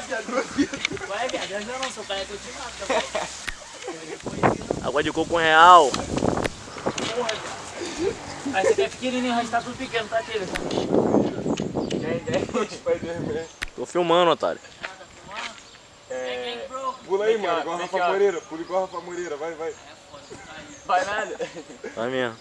viado. Vai, viado, eu não sou cara que eu te mato, velho. Água de coco um real. Porra, viado. Aí você quer pequenininho, o resto tá tudo pequeno, tá, Tilha? Tô filmando, otário. É... Pula aí, mano, igual a Rafa Moreira. Pula igual a Rafa Moreira, vai, vai. Vai nada. Vai mesmo.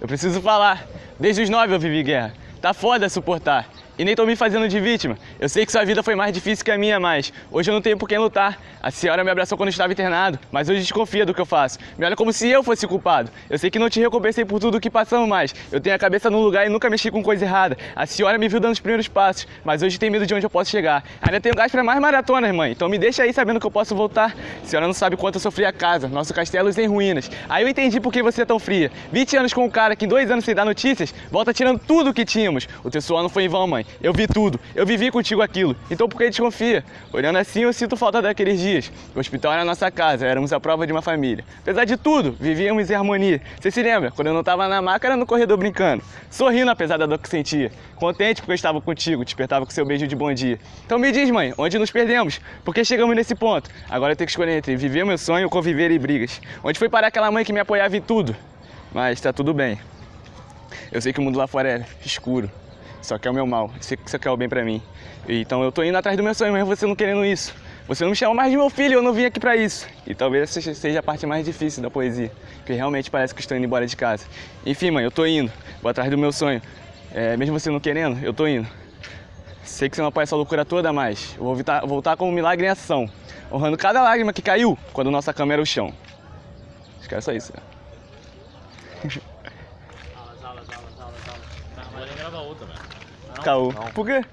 Eu preciso falar. Desde os nove eu vivi guerra. Tá foda suportar. E nem tô me fazendo de vítima. Eu sei que sua vida foi mais difícil que a minha, mas hoje eu não tenho por quem lutar. A senhora me abraçou quando eu estava internado, mas hoje desconfia do que eu faço. Me olha como se eu fosse culpado. Eu sei que não te recompensei por tudo o que passamos, mas eu tenho a cabeça no lugar e nunca mexi com coisa errada. A senhora me viu dando os primeiros passos, mas hoje tem medo de onde eu posso chegar. Ainda tenho gás para mais maratonas, mãe. Então me deixa aí sabendo que eu posso voltar. A senhora não sabe quanto eu sofri a casa, nosso castelo em ruínas. Aí eu entendi por que você é tão fria. 20 anos com um cara que em dois anos sem dar notícias, volta tirando tudo o que tínhamos. O teu suor não foi em vão, mãe. Eu vi tudo. Eu vivi contigo aquilo. Então por que desconfia? Olhando assim, eu sinto falta daqueles dias. O hospital era nossa casa, éramos a prova de uma família. Apesar de tudo, vivíamos em harmonia. Você se lembra? Quando eu não estava na maca, era no corredor brincando. Sorrindo apesar da dor que sentia. Contente porque eu estava contigo, despertava com seu beijo de bom dia. Então me diz, mãe, onde nos perdemos? Por que chegamos nesse ponto? Agora eu tenho que escolher entre viver meu sonho ou conviver em brigas. Onde foi parar aquela mãe que me apoiava em tudo? Mas tá tudo bem. Eu sei que o mundo lá fora é escuro. Só que é o meu mal. Que você quer o bem pra mim. Então eu tô indo atrás do meu sonho, mas você não querendo isso. Você não me chama mais de meu filho, eu não vim aqui pra isso. E talvez essa seja a parte mais difícil da poesia. Porque realmente parece que estou indo embora de casa. Enfim, mãe, eu tô indo. Vou atrás do meu sonho. É, mesmo você não querendo, eu tô indo. Sei que você não apoia essa loucura toda, mas vou voltar, voltar com um milagre em ação. Honrando cada lágrima que caiu quando nossa cama era o chão. Acho que era só isso. né? Aulas, aulas, aulas. Mas vai gravar outra, velho. Caô. Por quê?